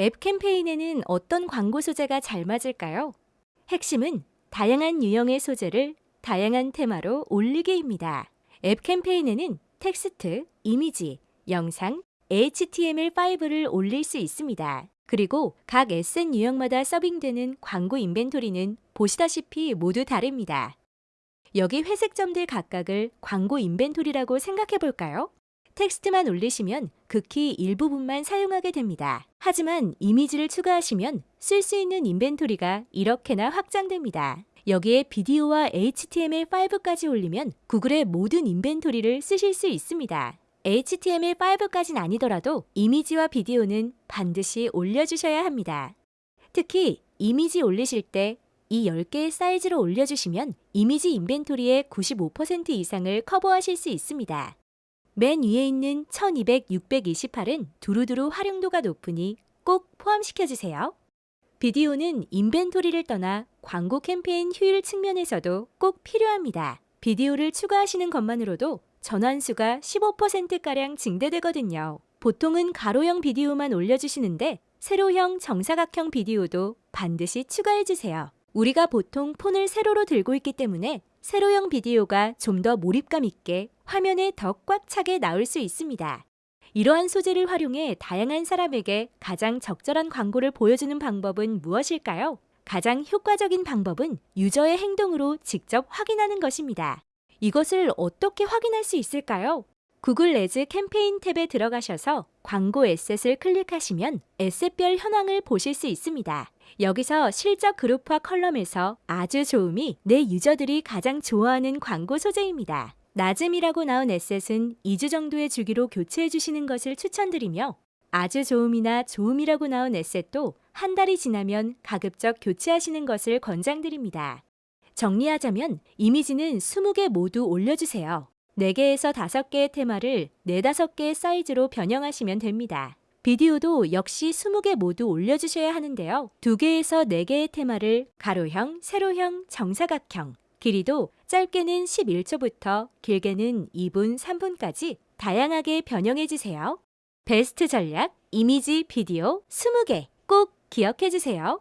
앱 캠페인에는 어떤 광고 소재가 잘 맞을까요? 핵심은 다양한 유형의 소재를 다양한 테마로 올리기입니다. 앱 캠페인에는 텍스트, 이미지, 영상, HTML5를 올릴 수 있습니다. 그리고 각 SN 유형마다 서빙되는 광고 인벤토리는 보시다시피 모두 다릅니다. 여기 회색 점들 각각을 광고 인벤토리라고 생각해 볼까요? 텍스트만 올리시면 극히 일부분만 사용하게 됩니다. 하지만 이미지를 추가하시면 쓸 수 있는 인벤토리가 이렇게나 확장됩니다. 여기에 비디오와 HTML5까지 올리면 구글의 모든 인벤토리를 쓰실 수 있습니다. HTML5까지는 아니더라도 이미지와 비디오는 반드시 올려주셔야 합니다. 특히 이미지 올리실 때 이 10개의 사이즈로 올려주시면 이미지 인벤토리의 95% 이상을 커버하실 수 있습니다. 맨 위에 있는 1200, 628은 두루두루 활용도가 높으니 꼭 포함시켜주세요. 비디오는 인벤토리를 떠나 광고 캠페인 효율 측면에서도 꼭 필요합니다. 비디오를 추가하시는 것만으로도 전환수가 15%가량 증대되거든요. 보통은 가로형 비디오만 올려주시는데 세로형 정사각형 비디오도 반드시 추가해주세요. 우리가 보통 폰을 세로로 들고 있기 때문에 세로형 비디오가 좀 더 몰입감 있게 화면에 더 꽉 차게 나올 수 있습니다. 이러한 소재를 활용해 다양한 사람에게 가장 적절한 광고를 보여주는 방법은 무엇일까요? 가장 효과적인 방법은 유저의 행동으로 직접 확인하는 것입니다. 이것을 어떻게 확인할 수 있을까요? 구글 Ads 캠페인 tab에 들어가셔서 광고 asset을 클릭하시면 asset별 현황을 보실 수 있습니다. 여기서 실적 그룹화 column에서 아주 좋음이 내 user들이 가장 좋아하는 광고 소재입니다. 낮음이라고 나온 asset은 2주 정도의 주기로 교체해 주시는 것을 추천드리며 아주 좋음이나 좋음이라고 나온 에셋도 한 달이 지나면 가급적 교체하시는 것을 권장드립니다. 정리하자면 이미지는 20개 모두 올려주세요. 4개에서 5개의 테마를 4, 5개의 사이즈로 변형하시면 됩니다. 비디오도 역시 20개 모두 올려주셔야 하는데요. 2개에서 4개의 테마를 가로형, 세로형, 정사각형, 길이도 짧게는 11초부터 길게는 2분, 3분까지 다양하게 변형해주세요. 베스트 전략, 이미지, 비디오 20개 꼭 기억해주세요.